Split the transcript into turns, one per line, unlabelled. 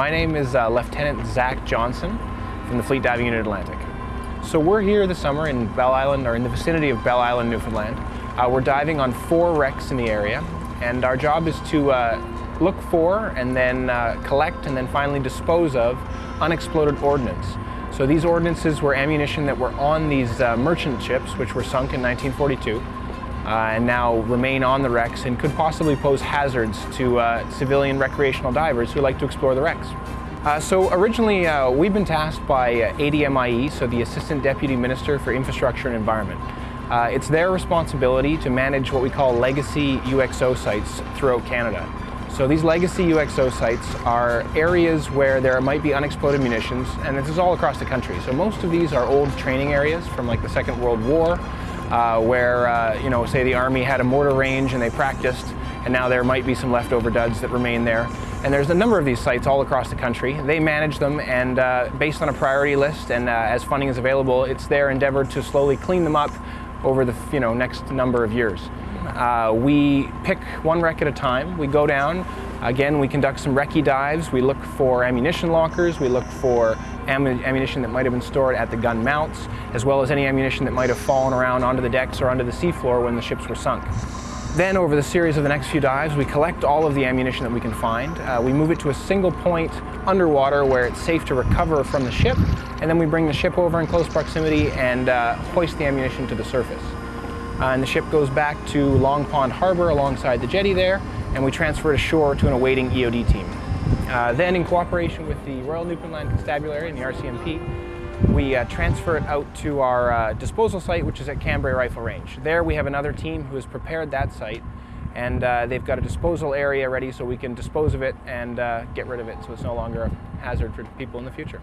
My name is uh, Lieutenant Zach Johnson from the Fleet Diving Unit Atlantic. So we're here this summer in Bell Island, or in the vicinity of Bell Island, Newfoundland. Uh, we're diving on four wrecks in the area, and our job is to uh, look for and then uh, collect and then finally dispose of unexploded ordnance. So these ordnances were ammunition that were on these uh, merchant ships, which were sunk in 1942 uh, and now remain on the wrecks and could possibly pose hazards to uh, civilian recreational divers who like to explore the wrecks. Uh, so originally uh, we've been tasked by uh, ADMIE, so the Assistant Deputy Minister for Infrastructure and Environment. Uh, it's their responsibility to manage what we call legacy UXO sites throughout Canada. So these legacy UXO sites are areas where there might be unexploded munitions, and this is all across the country. So most of these are old training areas from like the Second World War, uh, where, uh, you know, say the Army had a mortar range and they practiced, and now there might be some leftover duds that remain there. And there's a number of these sites all across the country. They manage them, and uh, based on a priority list and uh, as funding is available, it's their endeavor to slowly clean them up over the you know, next number of years. Uh, we pick one wreck at a time. We go down. Again, we conduct some recce dives. We look for ammunition lockers. We look for ammunition that might have been stored at the gun mounts, as well as any ammunition that might have fallen around onto the decks or onto the seafloor when the ships were sunk. Then over the series of the next few dives, we collect all of the ammunition that we can find. Uh, we move it to a single point underwater where it's safe to recover from the ship, and then we bring the ship over in close proximity and uh, hoist the ammunition to the surface. Uh, and the ship goes back to Long Pond Harbor alongside the jetty there, and we transfer it ashore to an awaiting EOD team. Uh, then, in cooperation with the Royal Newfoundland Constabulary and the RCMP, we uh, transfer it out to our uh, disposal site, which is at Cambrai Rifle Range. There we have another team who has prepared that site, and uh, they've got a disposal area ready so we can dispose of it and uh, get rid of it so it's no longer a hazard for people in the future.